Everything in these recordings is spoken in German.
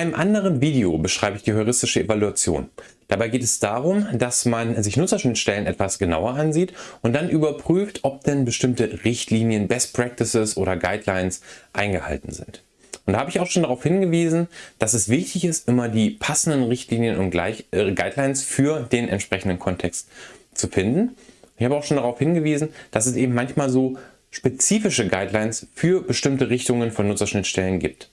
einem anderen Video beschreibe ich die heuristische Evaluation. Dabei geht es darum, dass man sich Nutzerschnittstellen etwas genauer ansieht und dann überprüft, ob denn bestimmte Richtlinien, Best Practices oder Guidelines eingehalten sind. Und da habe ich auch schon darauf hingewiesen, dass es wichtig ist, immer die passenden Richtlinien und äh, Guidelines für den entsprechenden Kontext zu finden. Ich habe auch schon darauf hingewiesen, dass es eben manchmal so spezifische Guidelines für bestimmte Richtungen von Nutzerschnittstellen gibt.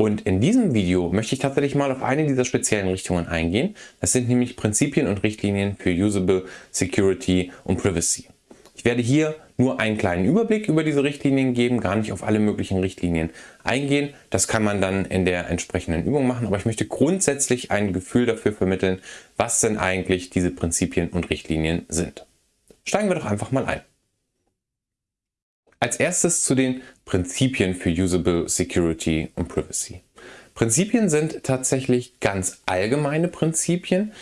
Und in diesem Video möchte ich tatsächlich mal auf eine dieser speziellen Richtungen eingehen. Das sind nämlich Prinzipien und Richtlinien für Usable, Security und Privacy. Ich werde hier nur einen kleinen Überblick über diese Richtlinien geben, gar nicht auf alle möglichen Richtlinien eingehen. Das kann man dann in der entsprechenden Übung machen, aber ich möchte grundsätzlich ein Gefühl dafür vermitteln, was denn eigentlich diese Prinzipien und Richtlinien sind. Steigen wir doch einfach mal ein. Als erstes zu den Prinzipien für Usable Security und Privacy. Prinzipien sind tatsächlich ganz allgemeine Prinzipien,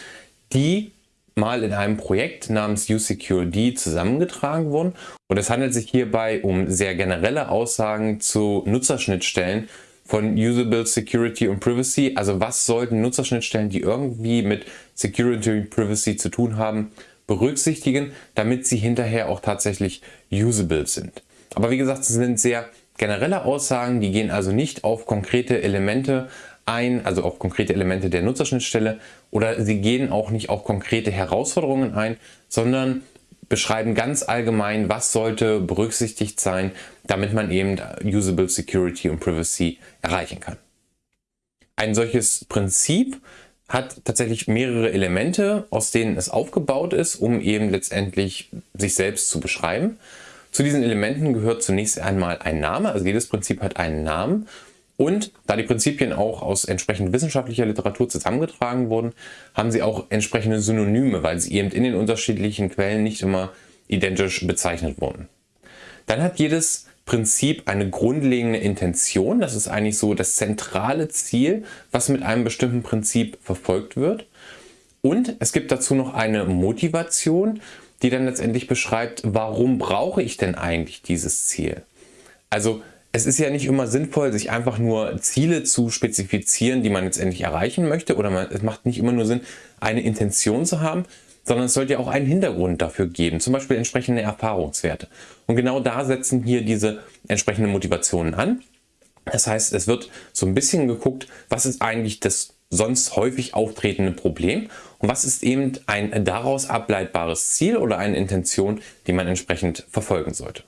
die mal in einem Projekt namens USecureD zusammengetragen wurden. Und es handelt sich hierbei um sehr generelle Aussagen zu Nutzerschnittstellen von Usable Security und Privacy. Also was sollten Nutzerschnittstellen, die irgendwie mit Security und Privacy zu tun haben, berücksichtigen, damit sie hinterher auch tatsächlich usable sind. Aber wie gesagt, es sind sehr generelle Aussagen, die gehen also nicht auf konkrete Elemente ein, also auf konkrete Elemente der Nutzerschnittstelle oder sie gehen auch nicht auf konkrete Herausforderungen ein, sondern beschreiben ganz allgemein, was sollte berücksichtigt sein, damit man eben Usable Security und Privacy erreichen kann. Ein solches Prinzip hat tatsächlich mehrere Elemente, aus denen es aufgebaut ist, um eben letztendlich sich selbst zu beschreiben. Zu diesen Elementen gehört zunächst einmal ein Name, also jedes Prinzip hat einen Namen. Und da die Prinzipien auch aus entsprechend wissenschaftlicher Literatur zusammengetragen wurden, haben sie auch entsprechende Synonyme, weil sie eben in den unterschiedlichen Quellen nicht immer identisch bezeichnet wurden. Dann hat jedes Prinzip eine grundlegende Intention. Das ist eigentlich so das zentrale Ziel, was mit einem bestimmten Prinzip verfolgt wird. Und es gibt dazu noch eine Motivation die dann letztendlich beschreibt, warum brauche ich denn eigentlich dieses Ziel? Also es ist ja nicht immer sinnvoll, sich einfach nur Ziele zu spezifizieren, die man letztendlich erreichen möchte oder man, es macht nicht immer nur Sinn, eine Intention zu haben, sondern es sollte ja auch einen Hintergrund dafür geben, zum Beispiel entsprechende Erfahrungswerte. Und genau da setzen hier diese entsprechenden Motivationen an. Das heißt, es wird so ein bisschen geguckt, was ist eigentlich das sonst häufig auftretende Problem und was ist eben ein daraus ableitbares Ziel oder eine Intention, die man entsprechend verfolgen sollte.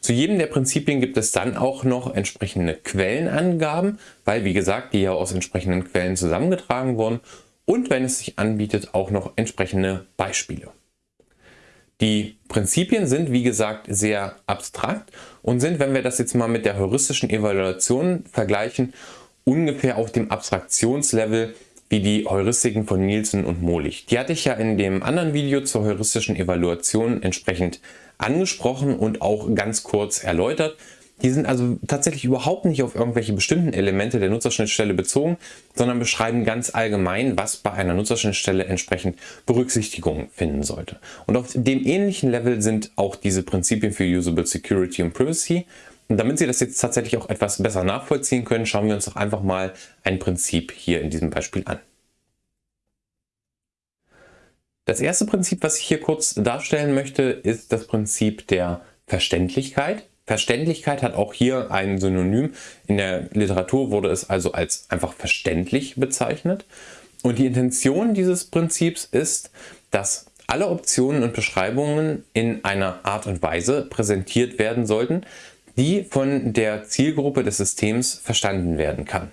Zu jedem der Prinzipien gibt es dann auch noch entsprechende Quellenangaben, weil wie gesagt, die ja aus entsprechenden Quellen zusammengetragen wurden und wenn es sich anbietet, auch noch entsprechende Beispiele. Die Prinzipien sind wie gesagt sehr abstrakt und sind, wenn wir das jetzt mal mit der heuristischen Evaluation vergleichen, ungefähr auf dem Abstraktionslevel wie die Heuristiken von Nielsen und Molich. Die hatte ich ja in dem anderen Video zur heuristischen Evaluation entsprechend angesprochen und auch ganz kurz erläutert. Die sind also tatsächlich überhaupt nicht auf irgendwelche bestimmten Elemente der Nutzerschnittstelle bezogen, sondern beschreiben ganz allgemein, was bei einer Nutzerschnittstelle entsprechend Berücksichtigung finden sollte. Und auf dem ähnlichen Level sind auch diese Prinzipien für Usable Security und Privacy. Und damit Sie das jetzt tatsächlich auch etwas besser nachvollziehen können, schauen wir uns doch einfach mal ein Prinzip hier in diesem Beispiel an. Das erste Prinzip, was ich hier kurz darstellen möchte, ist das Prinzip der Verständlichkeit. Verständlichkeit hat auch hier ein Synonym. In der Literatur wurde es also als einfach verständlich bezeichnet. Und die Intention dieses Prinzips ist, dass alle Optionen und Beschreibungen in einer Art und Weise präsentiert werden sollten, die von der Zielgruppe des Systems verstanden werden kann.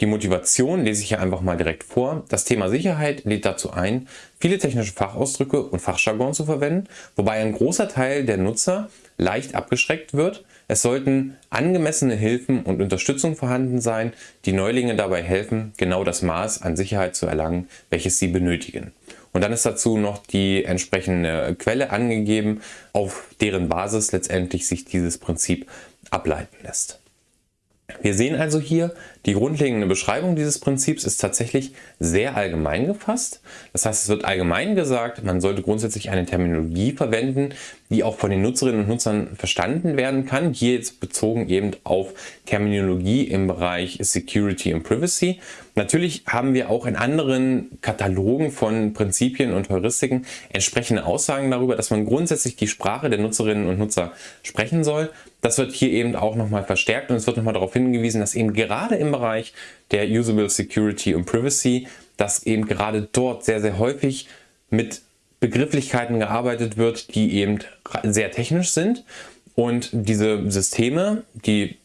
Die Motivation lese ich hier einfach mal direkt vor. Das Thema Sicherheit lädt dazu ein, viele technische Fachausdrücke und Fachjargon zu verwenden, wobei ein großer Teil der Nutzer leicht abgeschreckt wird. Es sollten angemessene Hilfen und Unterstützung vorhanden sein, die Neulinge dabei helfen, genau das Maß an Sicherheit zu erlangen, welches sie benötigen. Und dann ist dazu noch die entsprechende Quelle angegeben, auf deren Basis letztendlich sich dieses Prinzip ableiten lässt. Wir sehen also hier, Die grundlegende Beschreibung dieses Prinzips ist tatsächlich sehr allgemein gefasst. Das heißt, es wird allgemein gesagt, man sollte grundsätzlich eine Terminologie verwenden, die auch von den Nutzerinnen und Nutzern verstanden werden kann. Hier jetzt bezogen eben auf Terminologie im Bereich Security und Privacy. Natürlich haben wir auch in anderen Katalogen von Prinzipien und Heuristiken entsprechende Aussagen darüber, dass man grundsätzlich die Sprache der Nutzerinnen und Nutzer sprechen soll. Das wird hier eben auch nochmal verstärkt und es wird nochmal darauf hingewiesen, dass eben gerade im Bereich der Usable Security und Privacy, dass eben gerade dort sehr, sehr häufig mit Begrifflichkeiten gearbeitet wird, die eben sehr technisch sind. Und diese Systeme, die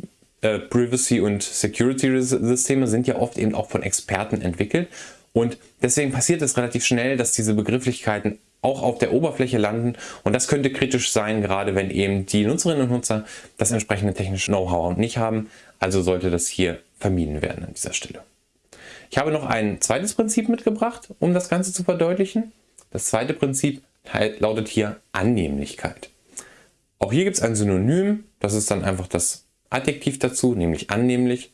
äh, Privacy und Security Systeme sind ja oft eben auch von Experten entwickelt. Und deswegen passiert es relativ schnell, dass diese Begrifflichkeiten auch auf der Oberfläche landen. Und das könnte kritisch sein, gerade wenn eben die Nutzerinnen und Nutzer das entsprechende technische Know-how nicht haben. Also sollte das hier vermieden werden an dieser Stelle. Ich habe noch ein zweites Prinzip mitgebracht, um das Ganze zu verdeutlichen. Das zweite Prinzip lautet hier Annehmlichkeit. Auch hier gibt es ein Synonym, das ist dann einfach das Adjektiv dazu, nämlich annehmlich.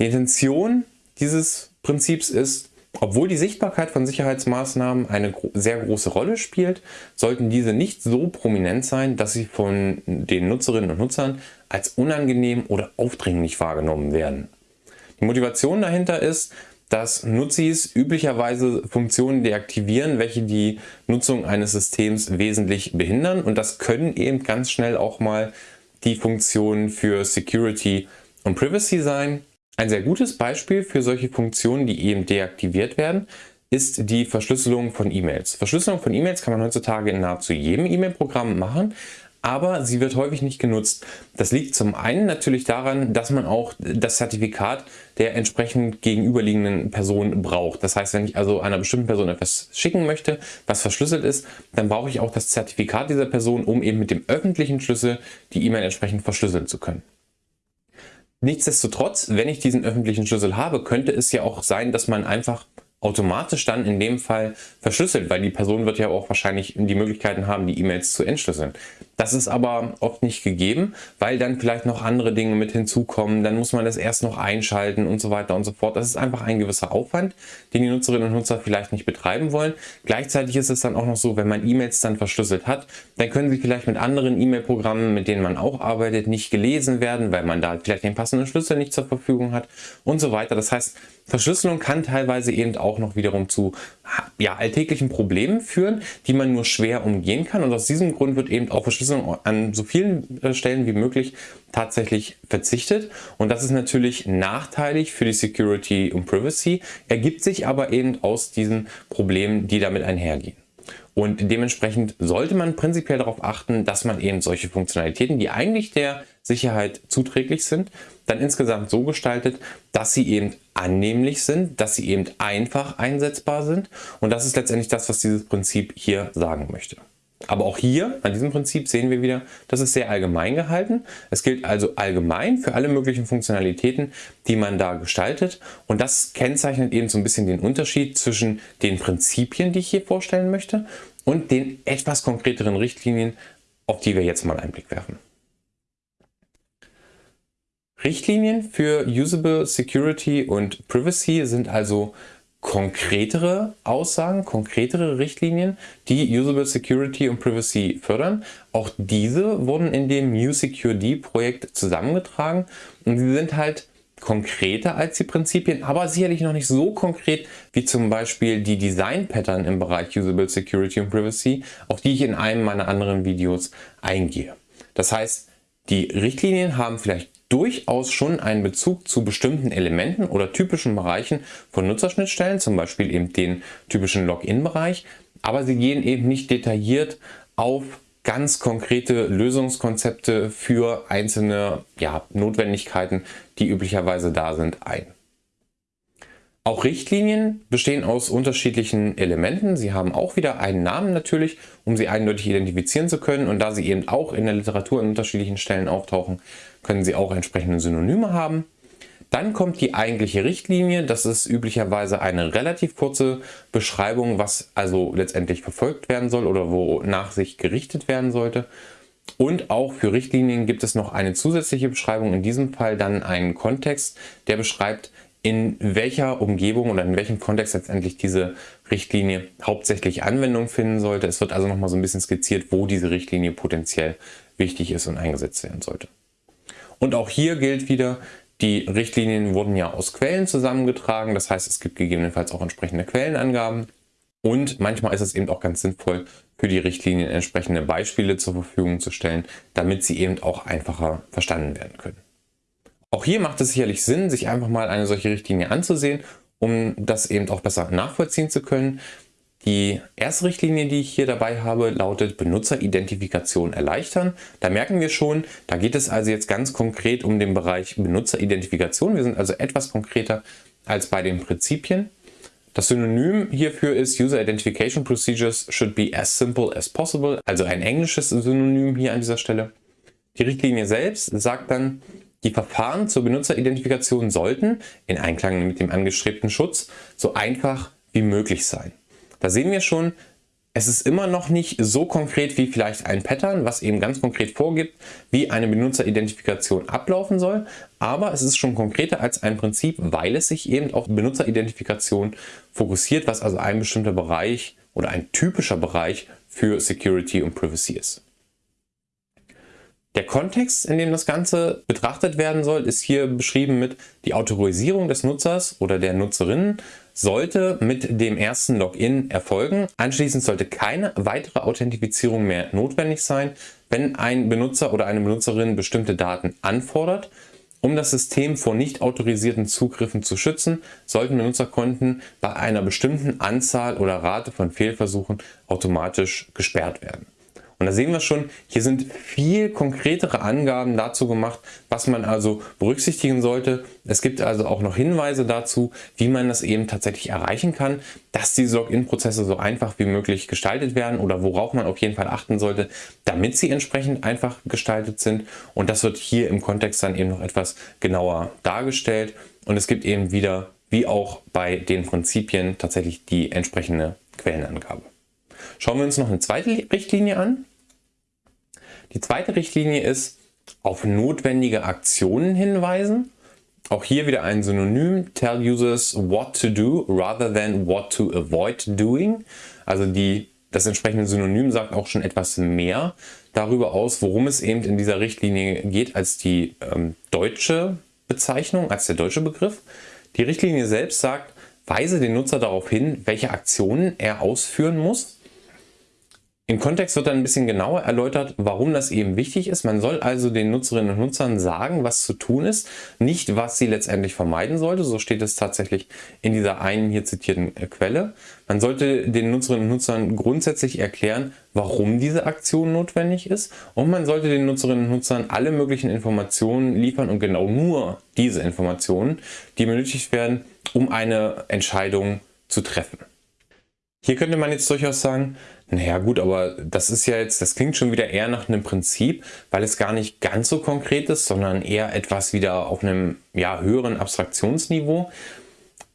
Die Intention dieses Prinzips ist, obwohl die Sichtbarkeit von Sicherheitsmaßnahmen eine sehr große Rolle spielt, sollten diese nicht so prominent sein, dass sie von den Nutzerinnen und Nutzern als unangenehm oder aufdringlich wahrgenommen werden. Die Motivation dahinter ist, dass Nutzis üblicherweise Funktionen deaktivieren, welche die Nutzung eines Systems wesentlich behindern und das können eben ganz schnell auch mal die Funktionen für Security und Privacy sein. Ein sehr gutes Beispiel für solche Funktionen, die eben deaktiviert werden, ist die Verschlüsselung von E-Mails. Verschlüsselung von E-Mails kann man heutzutage in nahezu jedem E-Mail-Programm machen, aber sie wird häufig nicht genutzt. Das liegt zum einen natürlich daran, dass man auch das Zertifikat der entsprechend gegenüberliegenden Person braucht. Das heißt, wenn ich also einer bestimmten Person etwas schicken möchte, was verschlüsselt ist, dann brauche ich auch das Zertifikat dieser Person, um eben mit dem öffentlichen Schlüssel die E-Mail entsprechend verschlüsseln zu können. Nichtsdestotrotz, wenn ich diesen öffentlichen Schlüssel habe, könnte es ja auch sein, dass man einfach automatisch dann in dem Fall verschlüsselt, weil die Person wird ja auch wahrscheinlich die Möglichkeiten haben, die E-Mails zu entschlüsseln. Das ist aber oft nicht gegeben, weil dann vielleicht noch andere Dinge mit hinzukommen, dann muss man das erst noch einschalten und so weiter und so fort. Das ist einfach ein gewisser Aufwand, den die Nutzerinnen und Nutzer vielleicht nicht betreiben wollen. Gleichzeitig ist es dann auch noch so, wenn man E-Mails dann verschlüsselt hat, dann können sie vielleicht mit anderen E-Mail-Programmen, mit denen man auch arbeitet, nicht gelesen werden, weil man da vielleicht den passenden Schlüssel nicht zur Verfügung hat und so weiter. Das heißt, Verschlüsselung kann teilweise eben auch noch wiederum zu ja, alltäglichen Problemen führen, die man nur schwer umgehen kann. Und aus diesem Grund wird eben auch Verschlüsselung an so vielen äh, Stellen wie möglich tatsächlich verzichtet. Und das ist natürlich nachteilig für die Security und Privacy, ergibt sich aber eben aus diesen Problemen, die damit einhergehen. Und dementsprechend sollte man prinzipiell darauf achten, dass man eben solche Funktionalitäten, die eigentlich der Sicherheit zuträglich sind, dann insgesamt so gestaltet, dass sie eben annehmlich sind, dass sie eben einfach einsetzbar sind. Und das ist letztendlich das, was dieses Prinzip hier sagen möchte. Aber auch hier, an diesem Prinzip, sehen wir wieder, das ist sehr allgemein gehalten. Es gilt also allgemein für alle möglichen Funktionalitäten, die man da gestaltet. Und das kennzeichnet eben so ein bisschen den Unterschied zwischen den Prinzipien, die ich hier vorstellen möchte, und den etwas konkreteren Richtlinien, auf die wir jetzt mal einen Blick werfen. Richtlinien für Usable Security und Privacy sind also konkretere Aussagen, konkretere Richtlinien, die Usable Security und Privacy fördern. Auch diese wurden in dem New Secure Projekt zusammengetragen und sie sind halt konkreter als die Prinzipien, aber sicherlich noch nicht so konkret wie zum Beispiel die Design Pattern im Bereich Usable Security und Privacy, auf die ich in einem meiner anderen Videos eingehe. Das heißt, die Richtlinien haben vielleicht durchaus schon einen Bezug zu bestimmten Elementen oder typischen Bereichen von Nutzerschnittstellen, zum Beispiel eben den typischen Login-Bereich, aber sie gehen eben nicht detailliert auf ganz konkrete Lösungskonzepte für einzelne ja, Notwendigkeiten, die üblicherweise da sind, ein. Auch Richtlinien bestehen aus unterschiedlichen Elementen. Sie haben auch wieder einen Namen natürlich, um sie eindeutig identifizieren zu können. Und da sie eben auch in der Literatur an unterschiedlichen Stellen auftauchen, können sie auch entsprechende Synonyme haben. Dann kommt die eigentliche Richtlinie. Das ist üblicherweise eine relativ kurze Beschreibung, was also letztendlich verfolgt werden soll oder wonach sich gerichtet werden sollte. Und auch für Richtlinien gibt es noch eine zusätzliche Beschreibung, in diesem Fall dann einen Kontext, der beschreibt, in welcher Umgebung oder in welchem Kontext letztendlich diese Richtlinie hauptsächlich Anwendung finden sollte. Es wird also nochmal so ein bisschen skizziert, wo diese Richtlinie potenziell wichtig ist und eingesetzt werden sollte. Und auch hier gilt wieder, die Richtlinien wurden ja aus Quellen zusammengetragen, das heißt es gibt gegebenenfalls auch entsprechende Quellenangaben und manchmal ist es eben auch ganz sinnvoll, für die Richtlinien entsprechende Beispiele zur Verfügung zu stellen, damit sie eben auch einfacher verstanden werden können. Auch hier macht es sicherlich Sinn, sich einfach mal eine solche Richtlinie anzusehen, um das eben auch besser nachvollziehen zu können. Die erste Richtlinie, die ich hier dabei habe, lautet Benutzeridentifikation erleichtern. Da merken wir schon, da geht es also jetzt ganz konkret um den Bereich Benutzeridentifikation. Wir sind also etwas konkreter als bei den Prinzipien. Das Synonym hierfür ist User Identification Procedures should be as simple as possible, also ein englisches Synonym hier an dieser Stelle. Die Richtlinie selbst sagt dann, die Verfahren zur Benutzeridentifikation sollten, in Einklang mit dem angestrebten Schutz, so einfach wie möglich sein. Da sehen wir schon, es ist immer noch nicht so konkret wie vielleicht ein Pattern, was eben ganz konkret vorgibt, wie eine Benutzeridentifikation ablaufen soll, aber es ist schon konkreter als ein Prinzip, weil es sich eben auf Benutzeridentifikation fokussiert, was also ein bestimmter Bereich oder ein typischer Bereich für Security und Privacy ist. Der Kontext, in dem das Ganze betrachtet werden soll, ist hier beschrieben mit die Autorisierung des Nutzers oder der Nutzerinnen sollte mit dem ersten Login erfolgen. Anschließend sollte keine weitere Authentifizierung mehr notwendig sein, wenn ein Benutzer oder eine Benutzerin bestimmte Daten anfordert. Um das System vor nicht autorisierten Zugriffen zu schützen, sollten Benutzerkonten bei einer bestimmten Anzahl oder Rate von Fehlversuchen automatisch gesperrt werden. Und da sehen wir schon, hier sind viel konkretere Angaben dazu gemacht, was man also berücksichtigen sollte. Es gibt also auch noch Hinweise dazu, wie man das eben tatsächlich erreichen kann, dass diese Login-Prozesse so einfach wie möglich gestaltet werden oder worauf man auf jeden Fall achten sollte, damit sie entsprechend einfach gestaltet sind. Und das wird hier im Kontext dann eben noch etwas genauer dargestellt. Und es gibt eben wieder, wie auch bei den Prinzipien, tatsächlich die entsprechende Quellenangabe. Schauen wir uns noch eine zweite Richtlinie an. Die zweite Richtlinie ist auf notwendige Aktionen hinweisen. Auch hier wieder ein Synonym, tell users what to do rather than what to avoid doing. Also die, das entsprechende Synonym sagt auch schon etwas mehr darüber aus, worum es eben in dieser Richtlinie geht, als die ähm, deutsche Bezeichnung, als der deutsche Begriff. Die Richtlinie selbst sagt, weise den Nutzer darauf hin, welche Aktionen er ausführen muss im Kontext wird dann ein bisschen genauer erläutert, warum das eben wichtig ist. Man soll also den Nutzerinnen und Nutzern sagen, was zu tun ist, nicht was sie letztendlich vermeiden sollte. So steht es tatsächlich in dieser einen hier zitierten äh, Quelle. Man sollte den Nutzerinnen und Nutzern grundsätzlich erklären, warum diese Aktion notwendig ist und man sollte den Nutzerinnen und Nutzern alle möglichen Informationen liefern und genau nur diese Informationen, die benötigt werden, um eine Entscheidung zu treffen. Hier könnte man jetzt durchaus sagen, naja gut, aber das ist ja jetzt, das klingt schon wieder eher nach einem Prinzip, weil es gar nicht ganz so konkret ist, sondern eher etwas wieder auf einem ja, höheren Abstraktionsniveau.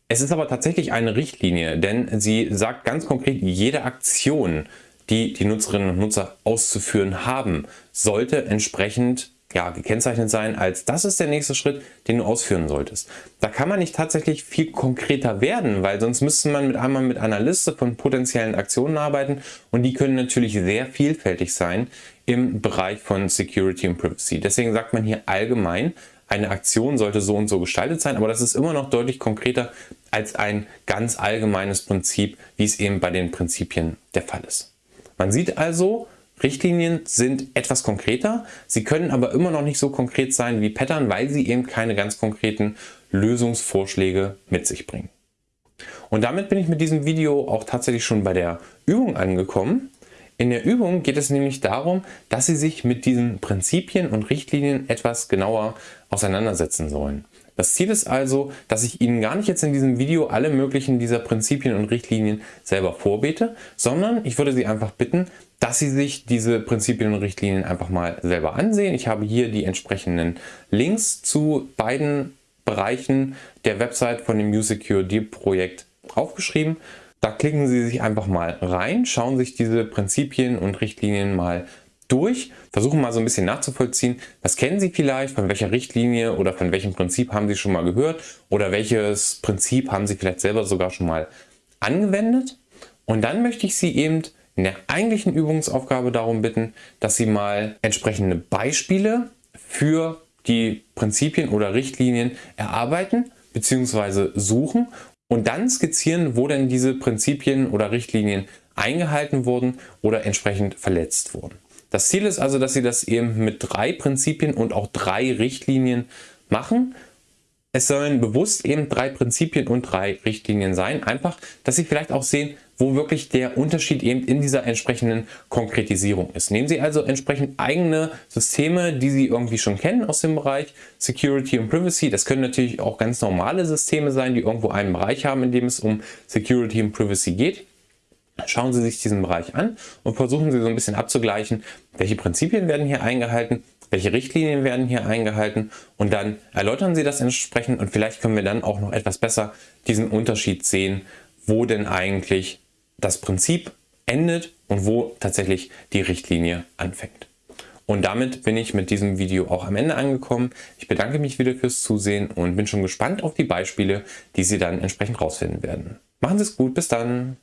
Es ist aber tatsächlich eine Richtlinie, denn sie sagt ganz konkret, jede Aktion, die die Nutzerinnen und Nutzer auszuführen haben, sollte entsprechend ja, gekennzeichnet sein als das ist der nächste Schritt, den du ausführen solltest. Da kann man nicht tatsächlich viel konkreter werden, weil sonst müsste man mit einmal mit einer Liste von potenziellen Aktionen arbeiten und die können natürlich sehr vielfältig sein im Bereich von Security und Privacy. Deswegen sagt man hier allgemein, eine Aktion sollte so und so gestaltet sein, aber das ist immer noch deutlich konkreter als ein ganz allgemeines Prinzip, wie es eben bei den Prinzipien der Fall ist. Man sieht also, Richtlinien sind etwas konkreter, sie können aber immer noch nicht so konkret sein wie Pattern, weil sie eben keine ganz konkreten Lösungsvorschläge mit sich bringen. Und damit bin ich mit diesem Video auch tatsächlich schon bei der Übung angekommen. In der Übung geht es nämlich darum, dass Sie sich mit diesen Prinzipien und Richtlinien etwas genauer auseinandersetzen sollen. Das Ziel ist also, dass ich Ihnen gar nicht jetzt in diesem Video alle möglichen dieser Prinzipien und Richtlinien selber vorbete, sondern ich würde Sie einfach bitten, dass Sie sich diese Prinzipien und Richtlinien einfach mal selber ansehen. Ich habe hier die entsprechenden Links zu beiden Bereichen der Website von dem USecure Projekt aufgeschrieben. Da klicken Sie sich einfach mal rein, schauen sich diese Prinzipien und Richtlinien mal durch, versuchen mal so ein bisschen nachzuvollziehen, was kennen Sie vielleicht, von welcher Richtlinie oder von welchem Prinzip haben Sie schon mal gehört oder welches Prinzip haben Sie vielleicht selber sogar schon mal angewendet. Und dann möchte ich Sie eben in der eigentlichen Übungsaufgabe darum bitten, dass Sie mal entsprechende Beispiele für die Prinzipien oder Richtlinien erarbeiten bzw. suchen und dann skizzieren, wo denn diese Prinzipien oder Richtlinien eingehalten wurden oder entsprechend verletzt wurden. Das Ziel ist also, dass Sie das eben mit drei Prinzipien und auch drei Richtlinien machen. Es sollen bewusst eben drei Prinzipien und drei Richtlinien sein. Einfach, dass Sie vielleicht auch sehen, wo wirklich der Unterschied eben in dieser entsprechenden Konkretisierung ist. Nehmen Sie also entsprechend eigene Systeme, die Sie irgendwie schon kennen aus dem Bereich Security und Privacy. Das können natürlich auch ganz normale Systeme sein, die irgendwo einen Bereich haben, in dem es um Security und Privacy geht. Schauen Sie sich diesen Bereich an und versuchen Sie so ein bisschen abzugleichen, welche Prinzipien werden hier eingehalten, welche Richtlinien werden hier eingehalten und dann erläutern Sie das entsprechend und vielleicht können wir dann auch noch etwas besser diesen Unterschied sehen, wo denn eigentlich das Prinzip endet und wo tatsächlich die Richtlinie anfängt. Und damit bin ich mit diesem Video auch am Ende angekommen. Ich bedanke mich wieder fürs Zusehen und bin schon gespannt auf die Beispiele, die Sie dann entsprechend rausfinden werden. Machen Sie es gut, bis dann!